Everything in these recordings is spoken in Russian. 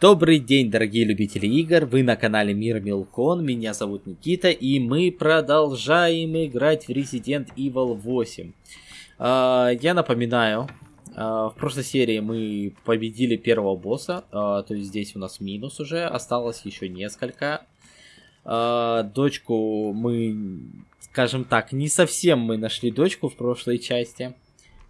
Добрый день, дорогие любители игр, вы на канале Мир Милкон, меня зовут Никита, и мы продолжаем играть в Resident Evil 8. Uh, я напоминаю, uh, в прошлой серии мы победили первого босса, uh, то есть здесь у нас минус уже, осталось еще несколько. Дочку мы, скажем так, не совсем мы нашли дочку в прошлой части,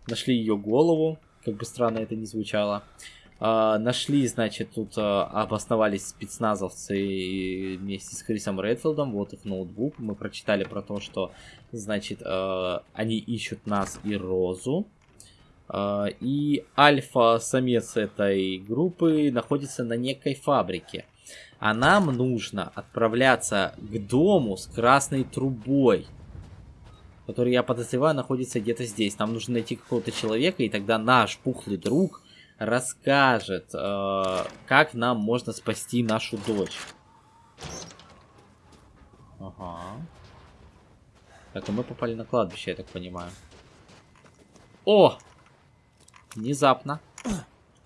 нашли ее голову, как бы странно это ни звучало. Uh, нашли, значит, тут uh, обосновались спецназовцы вместе с Крисом Редфилдом, вот их ноутбук. Мы прочитали про то, что, значит, uh, они ищут нас и Розу. И альфа-самец этой группы находится на некой фабрике. А нам нужно отправляться к дому с красной трубой, который, я подозреваю, находится где-то здесь. Нам нужно найти какого-то человека, и тогда наш пухлый друг расскажет, э, как нам можно спасти нашу дочь. Ага. Так, и мы попали на кладбище, я так понимаю. О! Внезапно.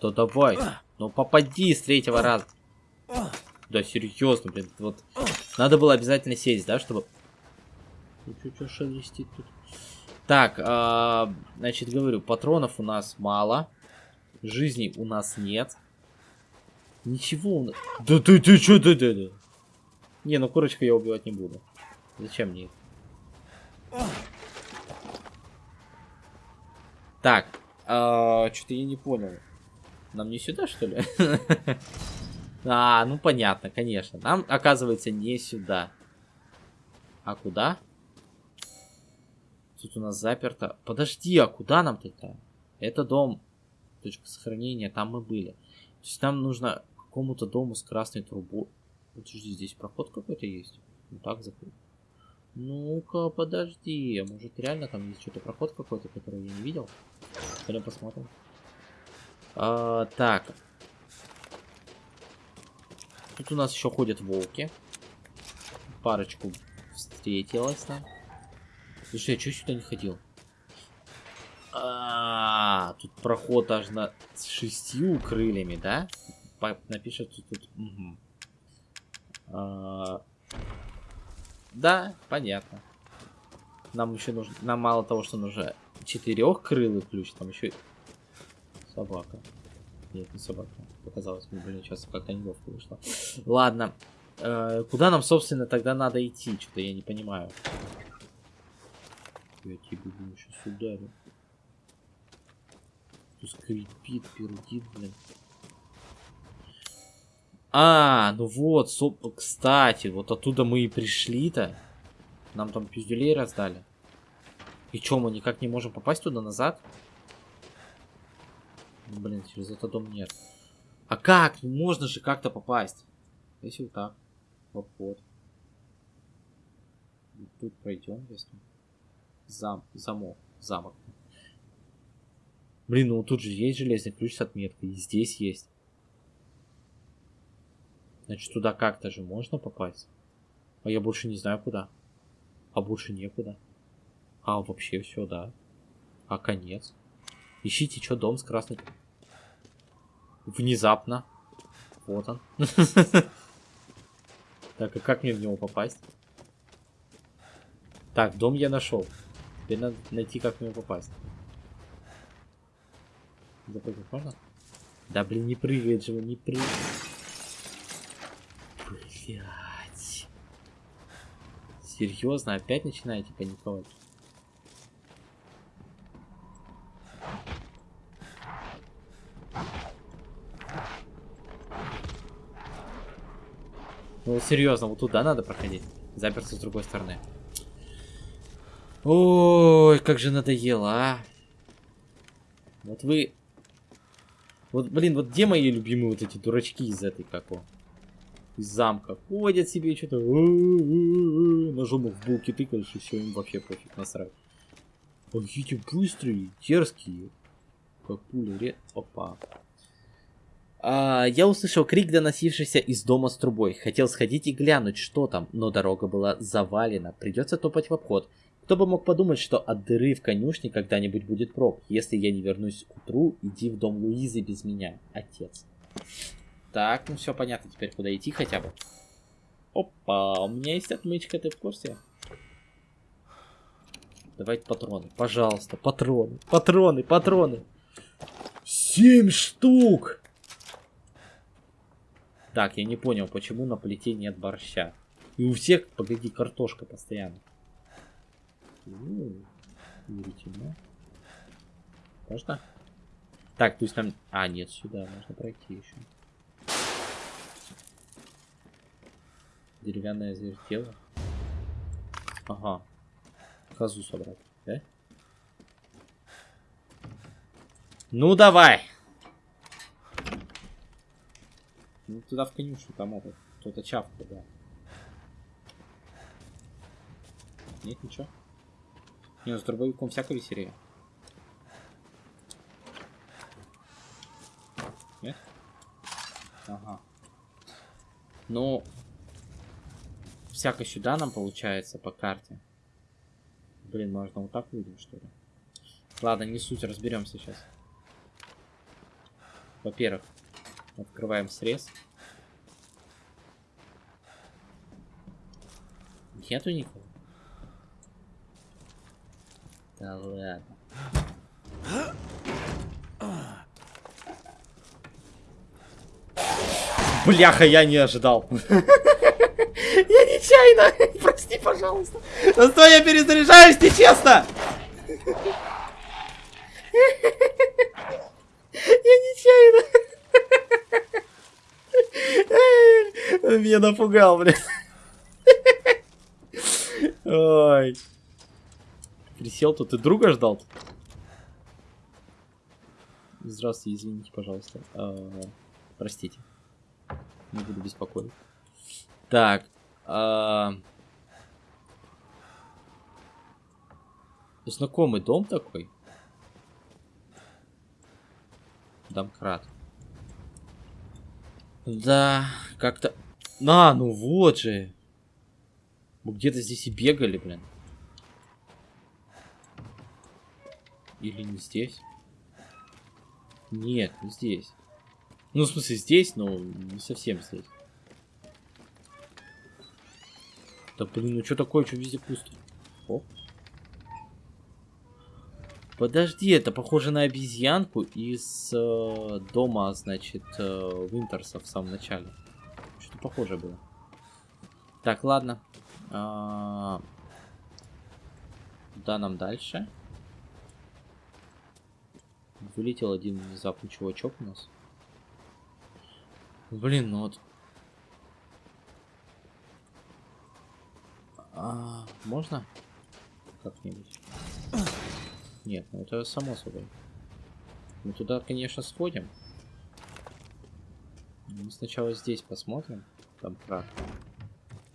То давай. Ну попади с третьего раза. Да, серьезно, блин. Вот. Надо было обязательно сесть, да, чтобы... Что шелестит тут? Так, э, значит, говорю, патронов у нас мало. Жизней у нас нет. Ничего у нас... Да ты, ты что ты, ты, ты? Не, ну курочку я убивать не буду. Зачем мне это? Так, э, что-то я не понял. Нам не сюда, что ли? а, ну понятно, конечно. Нам, оказывается, не сюда. А куда? Тут у нас заперто. Подожди, а куда нам тогда? Это дом точка сохранения, там мы были. То есть нам нужно к какому-то дому с красной трубой. Подожди, здесь проход какой-то есть? Ну так закрыть. Ну-ка, подожди. А может реально там есть что-то проход какой-то, который я не видел? Пойдем посмотрим. А, так. Тут у нас еще ходят волки. Парочку встретилась нам. Слушай, я что сюда не ходил? Тут проход аж на с шестью крыльями, да? Напишет тут. Угу. А, да, понятно. Нам еще нужно. Нам мало того, что нужно четырехкрылый ключ, там еще собака. Нет, не собака. Показалось мне, блин, сейчас как-то неловко вышло. Ладно. Э, куда нам, собственно, тогда надо идти? Что-то я не понимаю. Я тебе сейчас ударю скрипит, пердит, блин. А, ну вот, соп... кстати, вот оттуда мы и пришли-то. Нам там пиздюлей раздали. И чё, мы никак не можем попасть туда назад? Блин, через этот дом нет. А как? Ну, можно же как-то попасть. Если вот так. Вот, вот. Тут пройдем, если. Зам, замок, замок. Блин, ну тут же есть железный ключ с отметкой. И здесь есть. Значит, туда как-то же можно попасть. А я больше не знаю куда. А больше некуда. А, вообще все, да. А конец. Ищите, что дом с красной... Внезапно. Вот он. Так, а как мне в него попасть? Так, дом я нашел. Теперь надо найти, как в него попасть. Запрыгнуть можно? Да блин, не прыгает же не прыгает. Блять. Серьезно, опять начинаете паниковать? Ну серьезно, вот туда надо проходить. Заперся с другой стороны. Ой, как же надоело, а. Вот вы вот, блин, вот где мои любимые вот эти дурачки из этой, как его, из замка? Ходят себе что-то, ножом в булки тыкаешь, и все, им вообще пофиг, насрать. Эти быстрые, дерзкие. Как пули, ре... Опа. А, я услышал крик, доносившийся из дома с трубой. Хотел сходить и глянуть, что там, но дорога была завалена. Придется топать в обход. Кто бы мог подумать, что от дыры в конюшне когда-нибудь будет проб. Если я не вернусь к утру, иди в дом Луизы без меня, отец. Так, ну все понятно теперь, куда идти хотя бы. Опа, у меня есть отмычка, ты в курсе? Давайте патроны, пожалуйста, патроны, патроны, патроны. Семь штук! Так, я не понял, почему на плите нет борща. И у всех, погоди, картошка постоянно. Удивительно. Можно? Так, то есть там... А, нет, сюда можно пройти еще. Деревянное зверь тело. Ага. Козу собрать, да? Ну давай! Ну туда в конюшню, там это, кто-то чавкает, да. Нет, ничего. Не, ну с дробовиком всякое веселее. Нет? Ага. Ну, всяко сюда нам получается по карте. Блин, можно вот так выйдем, что ли? Ладно, не суть, разберемся сейчас. Во-первых, открываем срез. Нету никого. Да ладно. Бляха, я не ожидал. Я нечаянно. Прости, пожалуйста. Да стой, я перезаряжаюсь, нечестно. Я нечаянно. Меня напугал, блин. Ой. Присел тут, ты друга ждал? Здравствуйте, извините, пожалуйста. А, простите. Не буду беспокоить. Так. А... Знакомый дом такой. Домкрат. Да, как-то... А, ну вот же. Мы где-то здесь и бегали, блин. Или не здесь? Нет, не здесь. Ну, в смысле, здесь, но не совсем здесь. Да блин, ну что такое, что везде пусто? О. Подожди, это похоже на обезьянку из э, дома, значит, э, Винтерса в самом начале. Что-то похоже было. Так, ладно. А... Куда нам дальше? Вылетел один внезапно чувачок у нас. Блин, ну вот. А, можно? Как-нибудь. Нет, ну это само собой. Мы туда, конечно, сходим. Мы сначала здесь посмотрим. Там крат.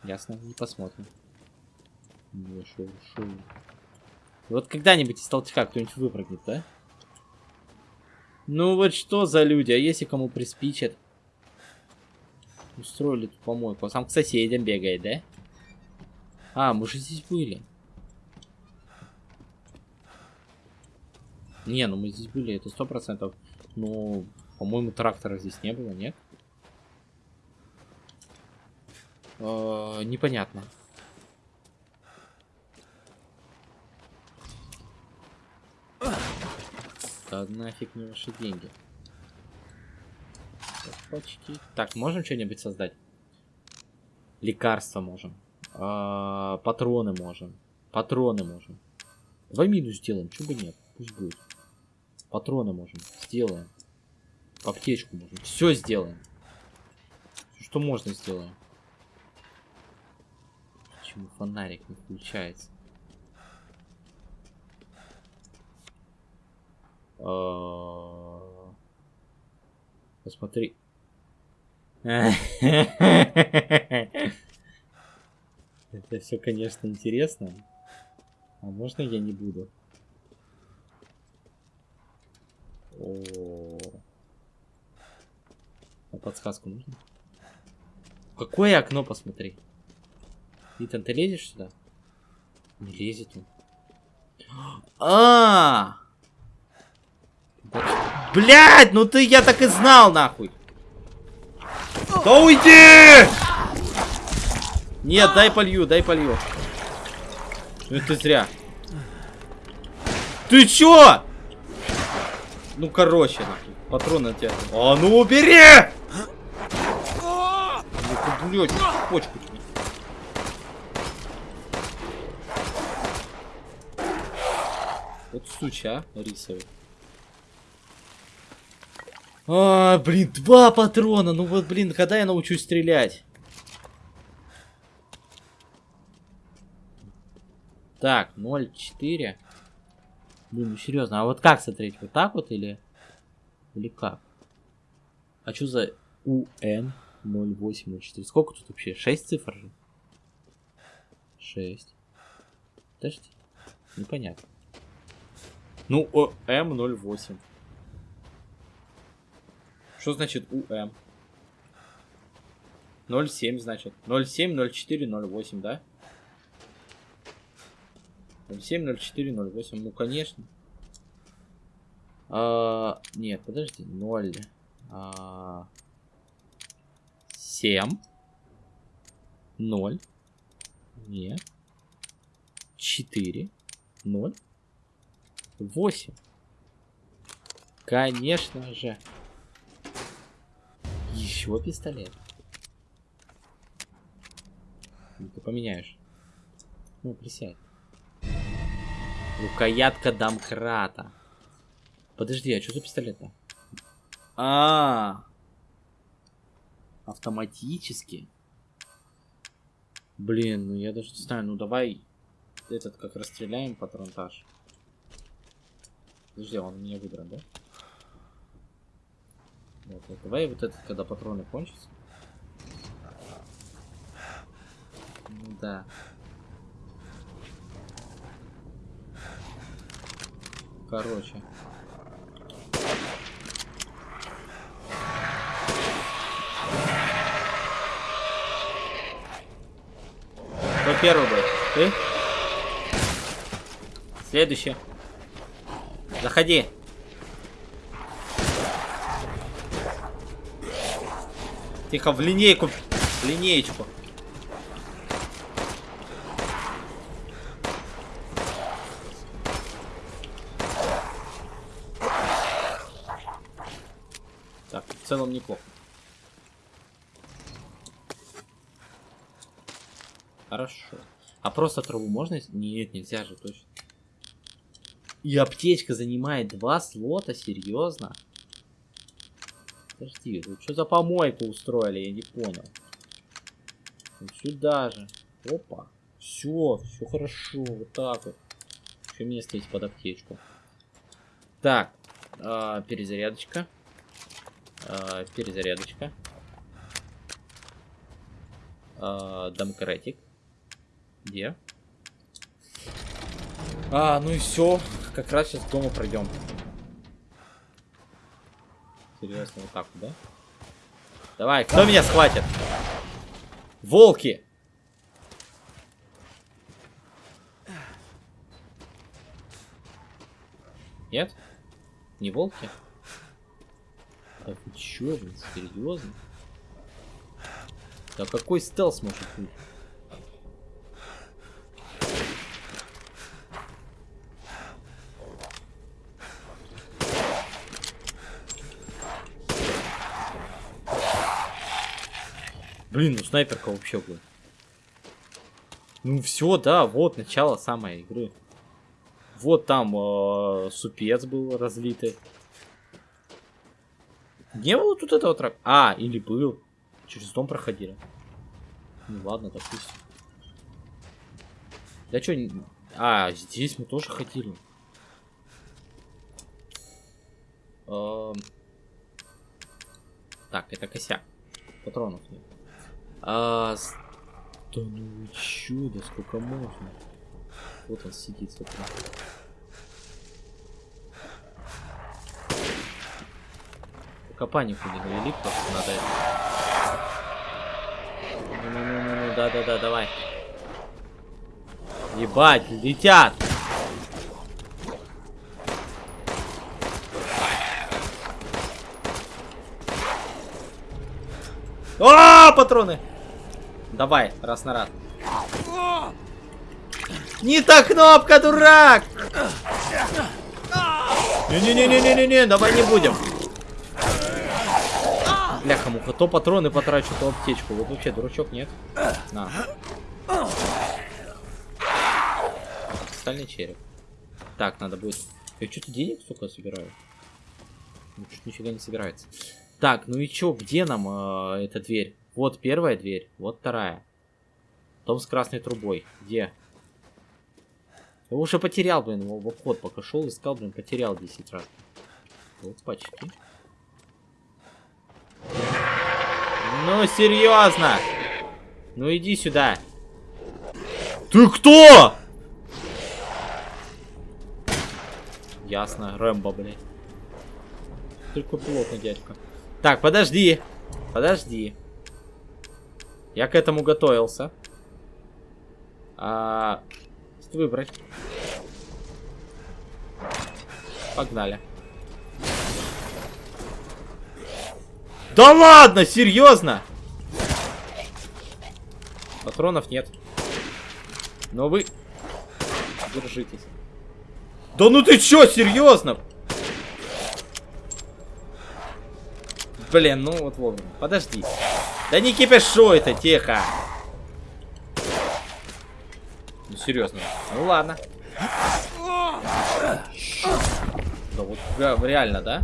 Ясно, не посмотрим. Не, шоу, шоу. Вот когда-нибудь из толчка кто-нибудь выпрыгнет, да? Ну вот что за люди, а если кому приспичат? Устроили тут помойку. Сам к соседям бегает, да? А, мы же здесь были. Не, ну мы здесь были, это сто процентов. Но, по-моему, трактора здесь не было, нет? Э, непонятно. Да нафиг не ваши деньги. Почти. Так, можем что-нибудь создать? Лекарства можем. А, патроны можем. Патроны можем. Давай минус сделаем, чего бы нет. Пусть будет. Патроны можем. Сделаем. Аптечку можем. Все сделаем. Что можно сделаем. Почему фонарик не включается? Посмотри. Это все, конечно, интересно. А можно я не буду? О, а подсказку нужно? Какое окно посмотри? Итан, ты лезешь сюда? Не лезет он. А! -а, -а! Блять, ну ты я так и знал, нахуй. Да уйди! Нет, дай полью, дай полью. Ну это зря. Ты чё? Ну, короче, нахуй. Патроны от тебя. А ну убери! Блядь, почку. Вот суча, а, рисовый. А, блин, два патрона. Ну вот, блин, когда я научусь стрелять? Так, 0,4. Блин, ну серьезно, а вот как смотреть? Вот так вот или... Или как? А что за UN 0804? Сколько тут вообще? 6 цифр же? 6. Подожди. Непонятно. Ну, ОМ08. Что значит УМ? 07 значит. 07, 04, 08, да? 07, 04, 08. Ну, конечно. А, нет, подожди. 0. А, 7. 0. Нет. 4. 0. 8. Конечно же. Еще пистолет. Ну, ты поменяешь. Ну, присядь. Рукоятка домкрата. Подожди, а что за пистолет-то? А, -а, а Автоматически. Блин, ну я даже не знаю, ну давай этот как расстреляем патронтаж. Подожди, он у меня выбран, да? Вот, давай вот этот, когда патроны кончатся. Ну да. Короче. Кто первый был? Ты? Следующий. Заходи. Тихо, в линейку. В линеечку. целом неплохо. Хорошо. А просто траву можно? Нет, нельзя же, точно. И аптечка занимает два слота, серьезно? Подожди, вы что за помойку устроили, я не понял. Вот сюда же. Опа. Все, все хорошо, вот так вот. Еще место есть под аптечку. Так, э, перезарядочка. Э, перезарядочка. Э, домкратик. Где? А, ну и все. Как раз сейчас дома пройдем. Серьезно, вот так да? Давай, кто меня схватит? Волки! Нет? Не волки? Да вы чё, блин, серьезно? Да какой стелс может быть? Блин, ну снайперка вообще будет. Ну все, да, вот начало самой игры. Вот там э, супец был разлитый. Не было тут этого трак? А, или был. Через дом проходили. Ну ладно, допустим. Да что, а, здесь мы тоже ходили. Так, это косяк. Патронов нет. А, да ну да сколько можно? Вот он сидит, смотри. Копанику не навели, просто надо это. Ну-ну-ну-ну, да-да-да, давай. Ебать, летят! А, патроны! Давай, раз на раз. Не та кнопка, дурак! Не-не-не-не-не-не, давай не будем. Бляха, муха, то патроны потрачу, то аптечку. Вот вообще, дурачок, нет? На. Стальный череп. Так, надо будет... Я что-то денег, сука, собираю? Ну, нифига не собирается. Так, ну и чё, где нам э, эта дверь? Вот первая дверь, вот вторая. Дом с красной трубой. Где? Я уже потерял, блин, его в обход пока шел, искал, блин, потерял 10 раз. Вот почти. Ну, серьезно! Ну иди сюда. Ты кто? Ясно, Рэмбо, блядь. Только плотно, дядька. Так, подожди. Подожди. Я к этому готовился. А, выбрать. Погнали. Да ладно, серьезно? Патронов нет. Но вы... Держитесь. Да ну ты чё, серьезно? Блин, ну вот вовремя. Подожди. Да не кипишуй это, тихо. Ну серьезно. Ну ладно. Да вот реально, да?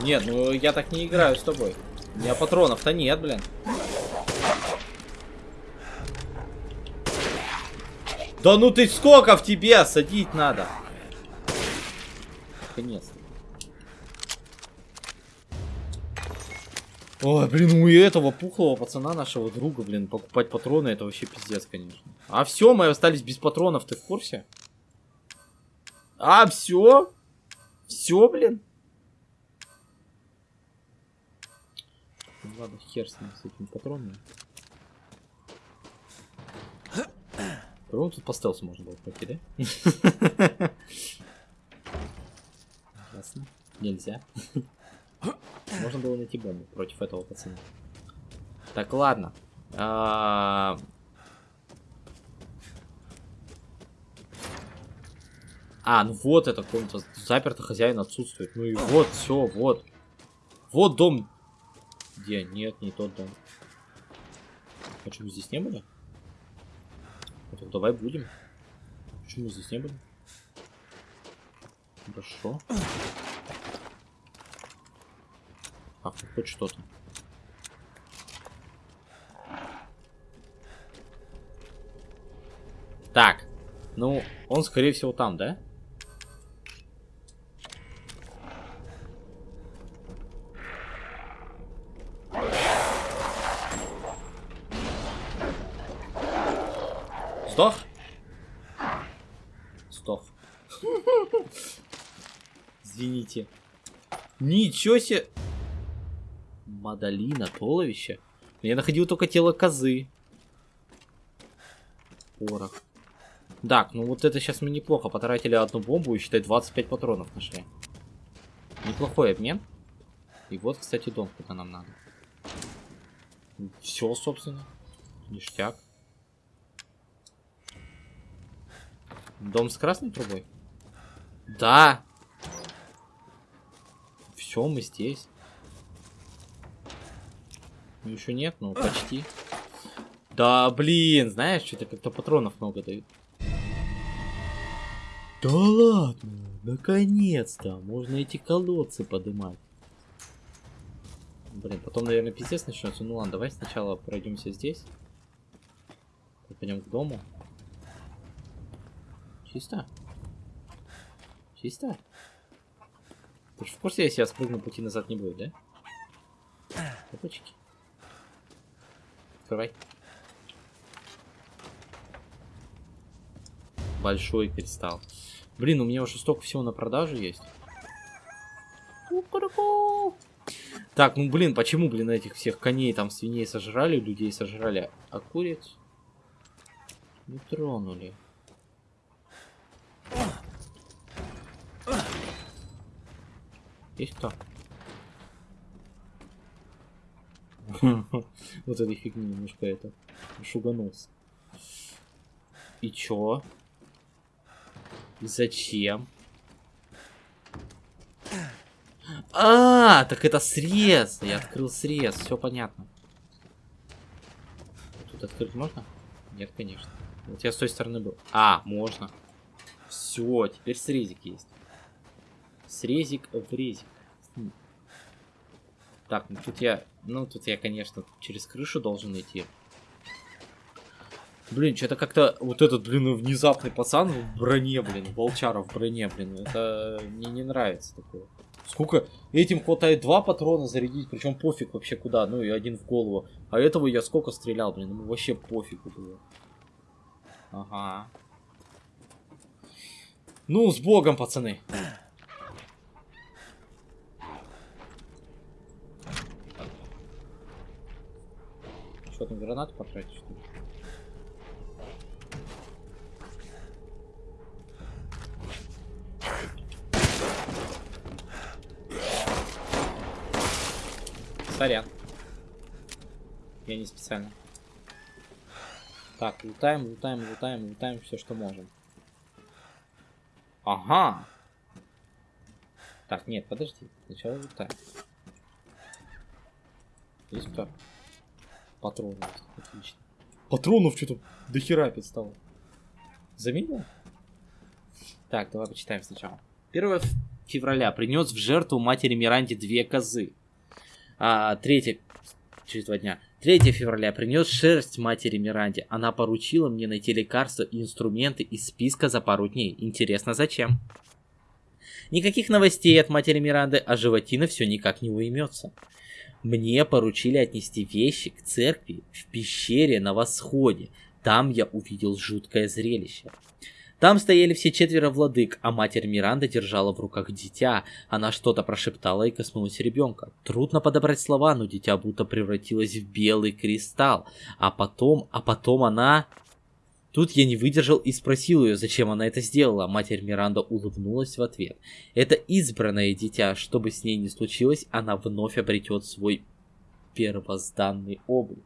Нет, ну я так не играю с тобой. У меня патронов-то нет, блин. Да ну ты сколько в тебе садить надо? Конец. Ой, блин, у этого пухлого пацана нашего друга, блин, покупать патроны, это вообще пиздец, конечно. А все, мы остались без патронов, ты в курсе? А, все? Все, блин? Ну, ладно, хер с ним, с этими патронами. По-моему, тут по стелсу можно было пройти, да? Ясно. Нельзя. Можно было найти бомбу против этого пацана. Так, ладно. А, а ну вот это комната. Заперто хозяин отсутствует. Ну и вот, все, вот. Вот дом. Где? Нет, не тот дом. Почему здесь не были? Ну, давай будем. Почему здесь не были? Хорошо. А, ну хоть что-то. Так. Ну, он, скорее всего, там, да? Сдох? Сдох. Извините. Ничего себе. Мадалина, туловище. Я находил только тело козы. Порох. Так, ну вот это сейчас мы неплохо потратили одну бомбу и, считай, 25 патронов нашли. Неплохой обмен. И вот, кстати, дом, куда нам надо. Все, собственно. Ништяк. Дом с красной трубой? Да. Все, мы здесь. Ну, еще нет, но почти. Да, блин, знаешь, что-то как-то патронов много дают. Да ладно, наконец-то, можно эти колодцы поднимать. Блин, потом, наверное, пиздец начнется. Ну ладно, давай сначала пройдемся здесь. Пойдем к дому. Чисто? Чисто? Ты же в курсе, если я спрыгну, пути назад не будет, да? Опачки. Открывай. Большой кристалл. Блин, у меня уже столько всего на продажу есть. Так, ну блин, почему, блин, этих всех коней, там, свиней сожрали, людей сожрали, а куриц не тронули. Есть кто? Вот этой фигни немножко это шуганулся. И чё? И зачем? А, так это срез. Я открыл срез, все понятно. Тут открыть можно? Нет, конечно. Вот я с той стороны был. А, можно. Все, теперь срезик есть. Срезик в резик. Так, ну тут я... Ну, тут я, конечно, через крышу должен идти. Блин, что-то как-то вот этот, блин, внезапный пацан в броне, блин, волчара в броне, блин, это мне не нравится такое. Сколько? Этим хватает два патрона зарядить, причем пофиг вообще куда, ну и один в голову. А этого я сколько стрелял, блин, ему вообще пофигу было. Ага. Ну, с богом, пацаны. Что там, гранату потратить, что ли? Сорян. Я не специально. Так, лутаем, лутаем, лутаем, лутаем все, что можем. Ага. Так, нет, подожди. Сначала лутаем. Есть кто? Патронов. Отлично. Патронов что-то до хера стало. Заметил? Так, давай почитаем сначала. 1 февраля принес в жертву матери Миранде две козы. А, 3... Через два дня. 3 февраля принес шерсть матери Миранде. Она поручила мне найти лекарства и инструменты из списка за пару дней. Интересно, зачем? Никаких новостей от матери Миранды, а животина все никак не уймется. Мне поручили отнести вещи к церкви в пещере на восходе. Там я увидел жуткое зрелище. Там стояли все четверо владык, а матерь Миранда держала в руках дитя. Она что-то прошептала и коснулась ребенка. Трудно подобрать слова, но дитя будто превратилось в белый кристалл. А потом, а потом она... Тут я не выдержал и спросил ее, зачем она это сделала. Матерь Миранда улыбнулась в ответ. Это избранное дитя, что бы с ней ни случилось, она вновь обретет свой первозданный облик.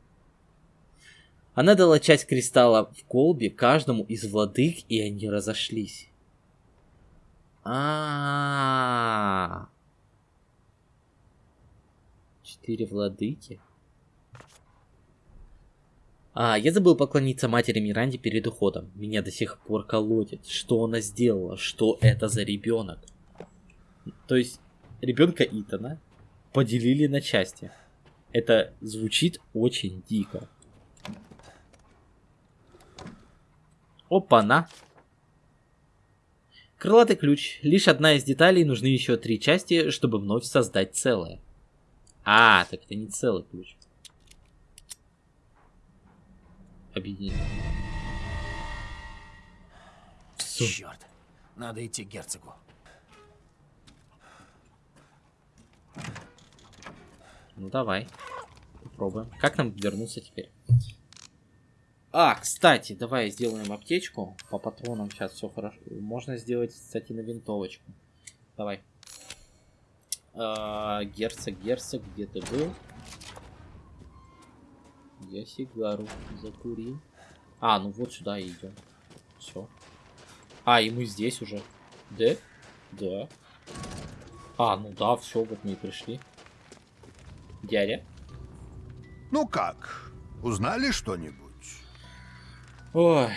Она дала часть кристалла в колбе каждому из владык, и они разошлись. А, -а, -а. Четыре владыки. А, я забыл поклониться матери Миранде перед уходом. Меня до сих пор колотит. Что она сделала? Что это за ребенок? То есть, ребенка Итана поделили на части. Это звучит очень дико. Опа-на. Крылатый ключ. Лишь одна из деталей, нужны еще три части, чтобы вновь создать целое. А, так это не целый ключ. Объединить. Черт, надо идти к герцогу. Ну давай, попробуем. Как нам вернуться теперь? А, кстати, давай сделаем аптечку. По патронам сейчас все хорошо. Можно сделать, кстати, на винтовочку. Давай. А, герцог, герцог, где ты был? Я сигару закурил. А, ну вот сюда и идем. Все. А, и мы здесь уже. Да? Да. А, ну да, все, вот мы и пришли. Дядя? Ну как, узнали что-нибудь? Ой,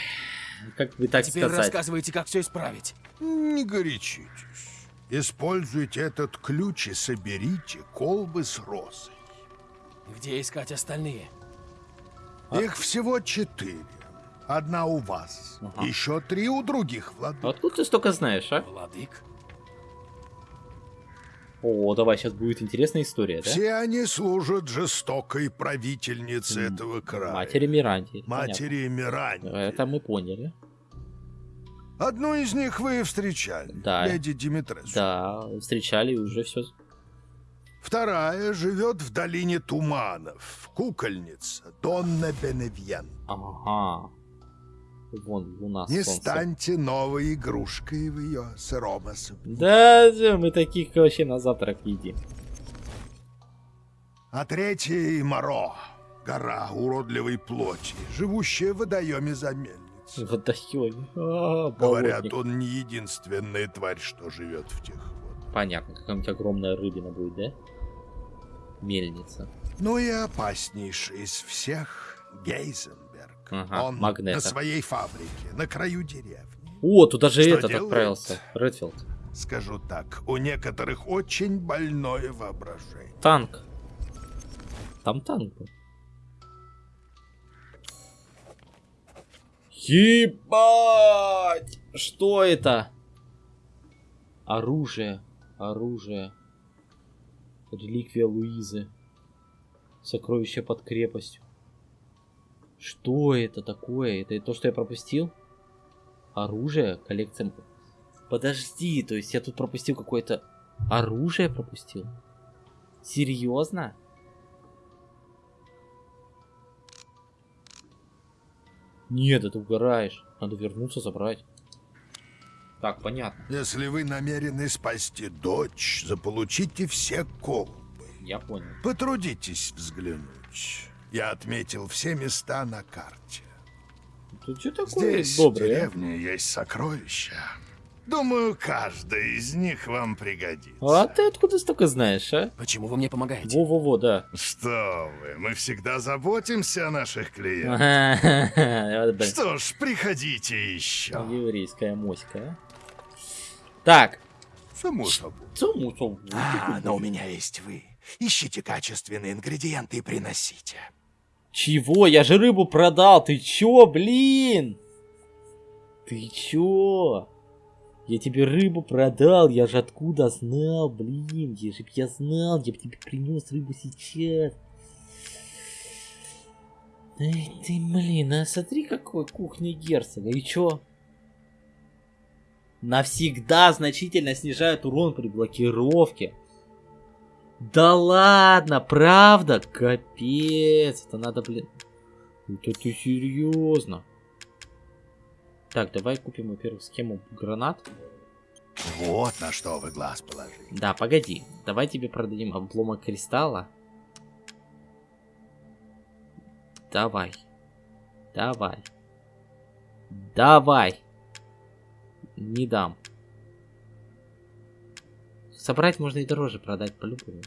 как бы так Теперь сказать. рассказывайте, как все исправить. Не горячитесь. Используйте этот ключ и соберите колбы с розой. Где искать остальные? А? Их всего четыре. Одна у вас. Ага. Еще три у других владык. Откуда ты столько знаешь, а? Владык? О, давай, сейчас будет интересная история, да? Все они служат жестокой правительнице этого края. Матери Миранди. Матери Миранди. Понятно. Это мы поняли. Одну из них вы встречали. Да. Леди Димитресу. Да, встречали и уже все. Вторая живет в долине туманов. Кукольница Донна Беневьен. Ага. Вон, луна, Не солнце. станьте новой игрушкой в ее сыром особняке. Да, мы таких вообще на завтрак едим. А третий — Моро, гора уродливой плоти, живущая в водоеме за мельницей. Водоеме. А, Говорят, болотник. он не единственная тварь, что живет в тех водах. Понятно, какая-нибудь огромная рыбина будет, да? Мельница. Ну и опаснейший из всех — Гейзенберг. Ага, он Магнето. на своей фабрике, на краю деревни. О, туда же Что этот делает? отправился. Редфилд. Скажу так, у некоторых очень больное воображение. Танк. Там танк был. Ебать! Что это? Оружие. Оружие. Реликвия Луизы. Сокровище под крепостью. Что это такое? Это то, что я пропустил? Оружие? Коллекция... Подожди, то есть я тут пропустил какое-то... Оружие пропустил? Серьезно? Нет, это угораешь. Надо вернуться, забрать. Так, понятно. Если вы намерены спасти дочь, заполучите все колбы. Я понял. Потрудитесь взглянуть. Я отметил все места на карте. Ты что такое Здесь, в добрый, а? деревне, есть сокровища. Думаю, каждое из них вам пригодится. А ты откуда столько знаешь, а? Почему вы мне помогаете? Во-во-во, да. Что вы, мы всегда заботимся о наших клиентах. Что ж, приходите еще. Еврейская моська, а? Так, Само собой. цуму, цуму. А, но у меня есть вы. Ищите качественные ингредиенты и приносите. Чего? Я же рыбу продал. Ты чё, блин? Ты чё? Я тебе рыбу продал. Я же откуда знал, блин? Если б я знал, я бы тебе принес рыбу сейчас. Эй ты, блин, а смотри, какой кухня герцога. И чё? Навсегда значительно снижает урон при блокировке. Да ладно, правда? Капец, это надо, блин. Это ты серьезно? Так, давай купим, во-первых, схему гранат. Вот на что вы глаз положили. Да, погоди. Давай тебе продадим обломок кристалла. Давай. Давай. Давай. Не дам. Собрать можно и дороже продать по-любому.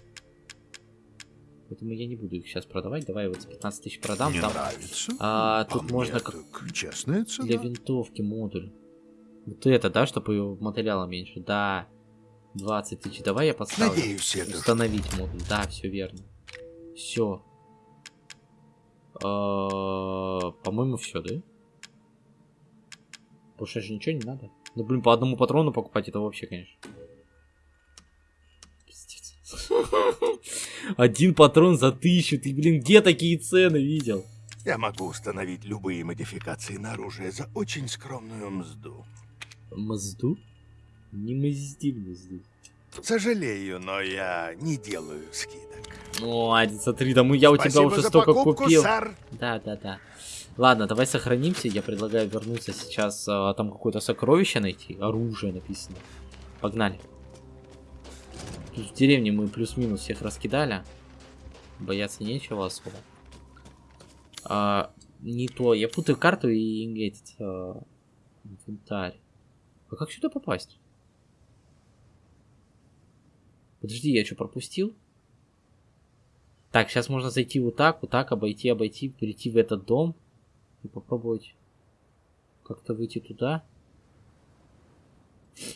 Поэтому я не буду их сейчас продавать. Давай вот за 15 тысяч продам. Не Там нравится? а, тут мне можно как честная цена. для винтовки модуль. Вот это, да, чтобы его материала меньше? Да. 20 тысяч. Давай я поставлю. Надеюсь, это Установить модуль. Да, все верно. Все. По-моему, все, да? Больше же ничего не надо. Ну, блин, по одному патрону покупать, это вообще, конечно. Пиздец. Один патрон за тысячу. Ты, блин, где такие цены видел? Я могу установить любые модификации на оружие за очень скромную мзду. Мазду? Не мазди мазду. Сожалею, но я не делаю скидок. Ну, один, смотри, да мы, я у тебя Спасибо уже столько покупку, купил. сэр. Да, да, да. Ладно, давай сохранимся. Я предлагаю вернуться сейчас, а, там какое-то сокровище найти. Оружие написано. Погнали. Тут в деревне мы плюс-минус всех раскидали. Бояться нечего особо. А, не то. Я путаю карту и этот а, инвентарь. А как сюда попасть? Подожди, я что, пропустил? Так, сейчас можно зайти вот так, вот так, обойти, обойти, перейти в этот дом и попробовать как-то выйти туда.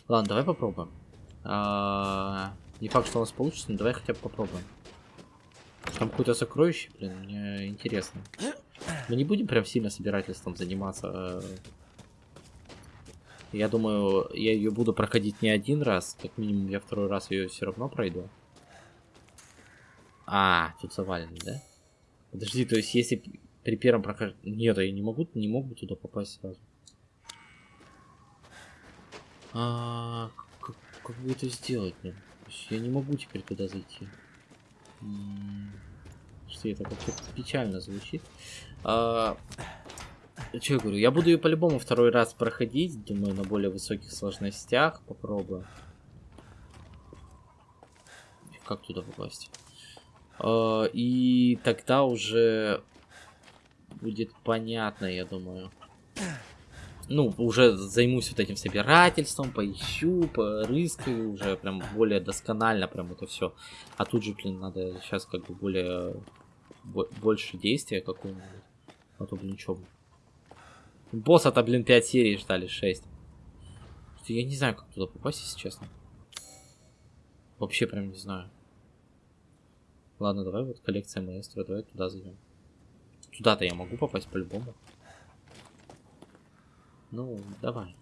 Ладно, давай попробуем. А, Не факт, что у нас получится, но давай хотя бы попробуем. Там какое-то сокровище, блин, мне интересно. Мы не будем прям сильно собирательством заниматься. Я думаю, я ее буду проходить не один раз, как минимум я второй раз ее все равно пройду. А, тут завалено, да? Подожди, то есть если при первом прохождении... Нет, я не могу, не могу туда попасть сразу. А, как, как бы это сделать, есть я не могу теперь туда зайти. Что это как-то печально звучит. А, что я говорю? Я буду ее по-любому второй раз проходить. Думаю, на более высоких сложностях. Попробую. Как туда попасть? Э, И тогда уже будет понятно, я думаю. Ну, уже займусь вот этим собирательством, поищу, порыскаю, уже прям более досконально прям это все. А тут же, блин, надо сейчас как бы более... бо- больше действия какого-нибудь. А то, блин, чё. Босса-то, блин, 5 серий ждали, 6. Я не знаю, как туда попасть, если честно. Вообще прям не знаю. Ладно, давай вот коллекция маэстро, давай туда зайдем. Туда-то я могу попасть по-любому. Ну, давай.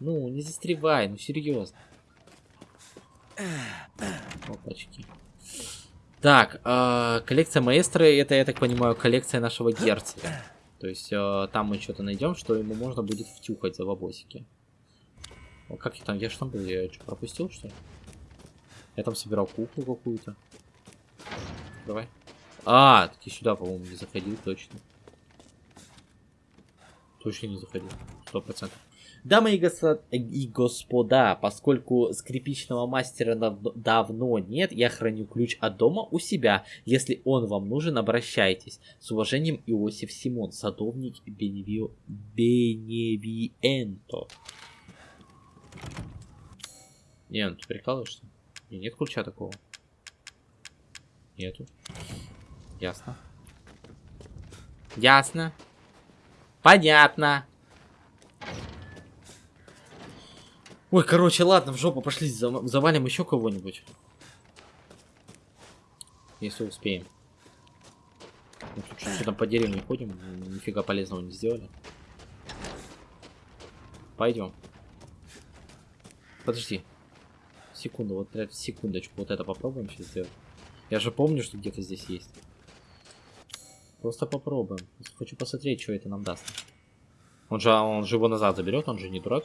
Ну, не застревай, ну серьезно. Опачки. Так, э, коллекция маэстро, это, я так понимаю, коллекция нашего герцога. То есть э, там мы что-то найдем, что ему можно будет втюхать за бабосики. О, как я там, я же там был, я что, пропустил, что ли? Я там собирал куклу какую-то. Давай. А, так и сюда, по-моему, не заходил, точно. Точно не заходил. Сто процентов. Дамы и, госо- и господа, поскольку скрипичного мастера дав- давно нет, я храню ключ от дома у себя. Если он вам нужен, обращайтесь. С уважением, Иосиф Симон, садовник Беневио... Беневиенто. Не, ну ты прикалываешься? Нет ключа такого. Нету. Ясно. Ясно. Понятно. Ой, короче, ладно, в жопу пошли, завалим еще кого-нибудь. Если успеем. Мы тут что-то там по деревне ходим, нифига полезного не сделали. Пойдем. Подожди. Секунду, вот э, секундочку, вот это попробуем сейчас сделать. Я же помню, что где-то здесь есть. Просто попробуем. Хочу посмотреть, что это нам даст. Он же, он же его назад заберет, он же не дурак.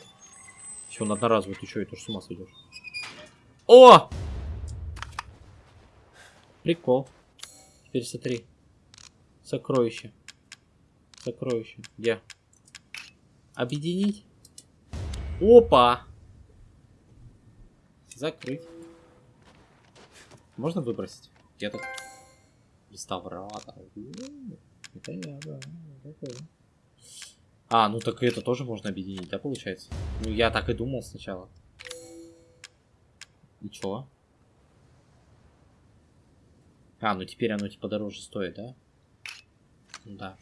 Если он одноразовый, ты что, это ж с ума сойдешь? О! Прикол. Теперь смотри. Сокровище. Сокровище. Где? Объединить? Опа! Закрыть. Можно выбросить? Где-то. Реставратор. Это я, да. такой. А, ну так это тоже можно объединить, да, получается? Ну, я так и думал сначала. И чё? А, ну теперь оно типа дороже стоит, да? Ну да.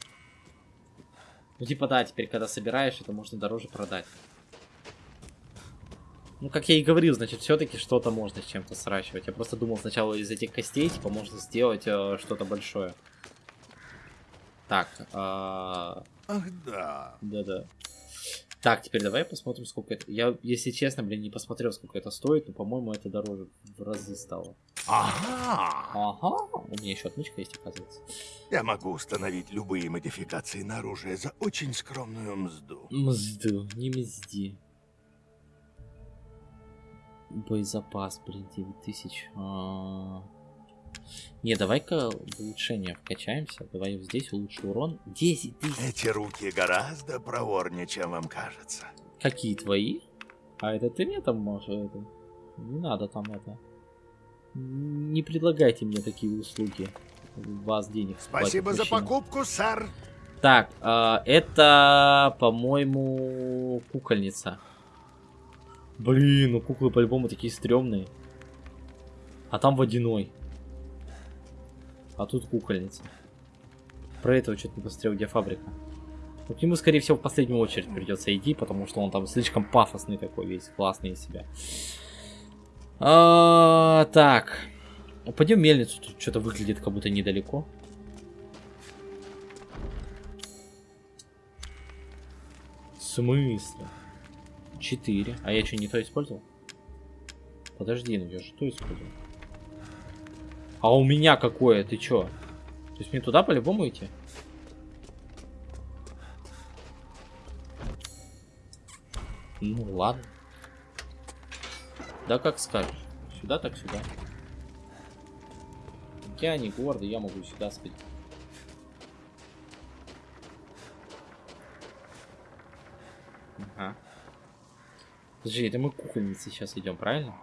Ну типа да, теперь когда собираешь, это можно дороже продать. Ну, как я и говорил, значит, все-таки что-то можно с чем-то сращивать. Я просто думал сначала из этих костей, типа, можно сделать э, что-то большое. Так, а, Ах да. да-да. Так, теперь давай посмотрим, сколько это. Я, если честно, блин, не посмотрел, сколько это стоит, но, по-моему, это дороже в разы стало. Ага. Ага, у меня еще отмычка есть, оказывается. Я могу установить любые модификации на оружие за очень скромную мзду. Мзду, не мзди. Боезапас, блин, 9000. А. Не, давай-ка в улучшение вкачаемся. Давай здесь улучшу урон. 10 тысяч. Эти руки гораздо проворнее, чем вам кажется. Какие твои? А это ты мне там можешь? Это... Не надо там это. Не предлагайте мне такие услуги. Вас денег Спасибо за покупку, сэр. Так, а, это, по-моему, кукольница. Блин, ну куклы по-любому такие стрёмные. А там водяной. А тут кукольница. Про этого что-то не посмотрел, где фабрика. Ну, к нему, скорее всего, в последнюю очередь придется идти, потому что он там слишком пафосный такой весь, классный из себя. А, так. Пойдем мельницу, тут что-то выглядит как будто недалеко. В смысле? 4. А я что, не то использовал? Подожди, ну я же то использовал. А у меня какое? Ты чё? То есть мне туда по-любому идти? Ну ладно. Да как скажешь. Сюда так сюда. Я не гордый, я могу сюда сходить. Ага. Подожди, это мы к кукольнице сейчас идем, правильно?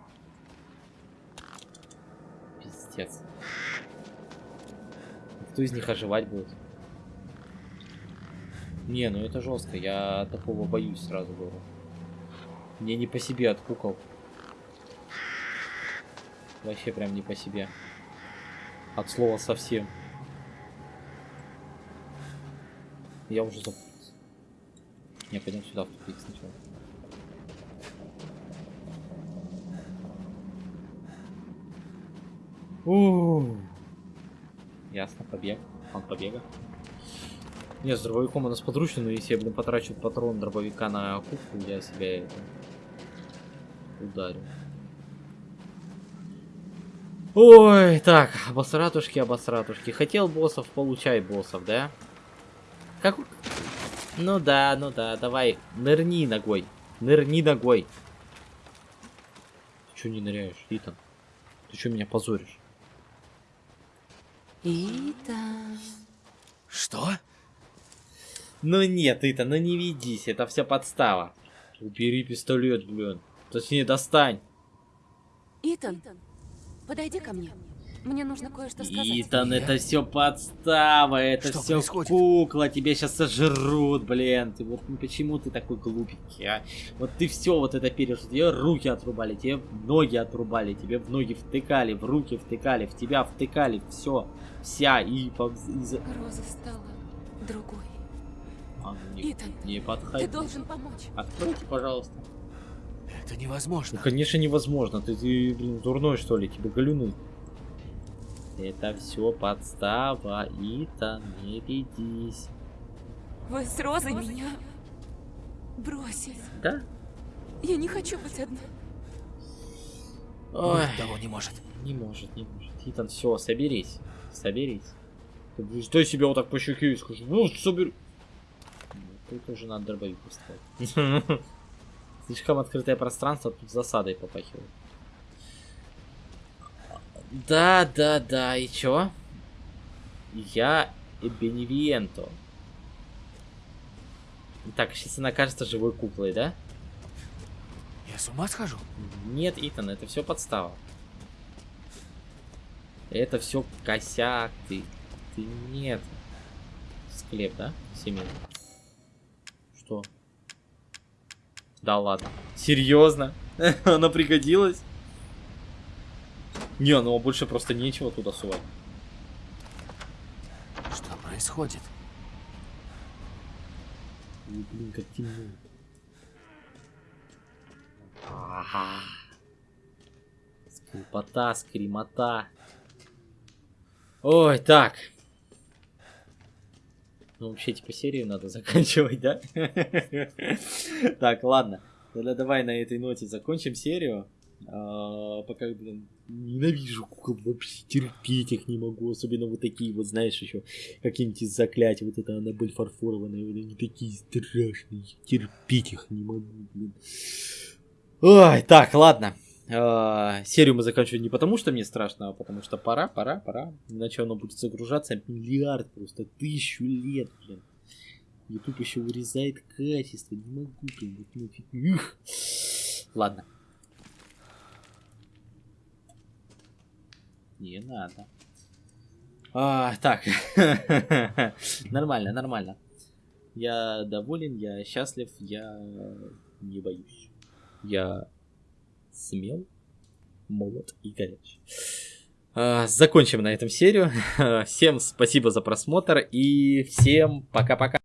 Пиздец. Кто из них оживать будет? Не, ну это жестко, я такого боюсь сразу говорю. Мне не по себе от кукол. Вообще прям не по себе. От слова совсем. Я уже запутался. Не, пойдем сюда в тупик сначала. У Ясно, побег. Он побега. Не, с дробовиком у нас подручно, но если я, блин, потрачу патрон дробовика на кубку, я себя это... ударю. Ой, так, обосратушки, обосратушки. Хотел боссов, получай боссов, да? Как... Ну да, ну да, давай, нырни ногой. Нырни ногой. Ты чё не ныряешь, Итан? Ты чё меня позоришь? Итан. Что? Ну нет, Итан, ну не ведись, это все подстава. Убери пистолет, блин. Точнее, достань. Итан, подойди ко мне. Мне нужно кое-что сказать. Итан, это все подстава, это Что все происходит? кукла, тебя сейчас сожрут, блин. Ты вот ну почему ты такой глупенький, а? Вот ты все вот это пережил, тебе руки отрубали, тебе ноги отрубали, тебе в ноги втыкали, в руки втыкали, в тебя втыкали, все, вся и, Роза стала другой. А, ну не, Итан, не подходи. Ты должен помочь. Откройте, пожалуйста. Это Ну, невозможно. конечно, невозможно. Ты, ты блин, дурной, что ли? Тебе галюны. Это все подстава, Итан, не ведись. Вы с Розой меня бросили. Да? Я не хочу быть одна. Ой, того не может. не может, не может. Итан, все, соберись. Соберись. Ты будешь стой себя вот так по щеке и скажи, ну, собер... Ну, Тут уже надо дробовик поставить. Слишком открытое пространство, тут засадой попахивает. Да, да, да, и чё? Я Беневиенто. Так, сейчас она кажется живой куклой, да? Я с ума схожу? Нет, Итан, это все подстава. Это все косяк, ты. Ты нет. Склеп, да? Семейный. Что? Да ладно. Серьезно? Она пригодилась? Не, ну больше просто нечего туда сувать. Что происходит? Ой, блин, как темно. Ага. Скрипота, скримота. Ой, так. Ну, вообще, типа, серию надо заканчивать, да? Так, ладно. Тогда давай на этой ноте закончим серию. А, Пока, блин, ненавижу кукол вообще, терпеть их не могу. Особенно вот такие вот, знаешь, еще какие-нибудь из. Вот это Аннабель фарфоровая, вот они такие страшные. Терпеть их не могу, блин. Ой, так, ладно. А, серию мы заканчиваем не потому, что мне страшно, а потому что пора, пора, пора. Иначе оно будет загружаться миллиард, просто тысячу лет, блин. Ютуб еще урезает качество, не могу, блин, вот. Ух. Ладно. Не надо. А, так. нормально, нормально. Я доволен, я счастлив, я не боюсь. Я смел, молод и горяч. А, закончим на этом серию. Всем спасибо за просмотр и всем пока-пока.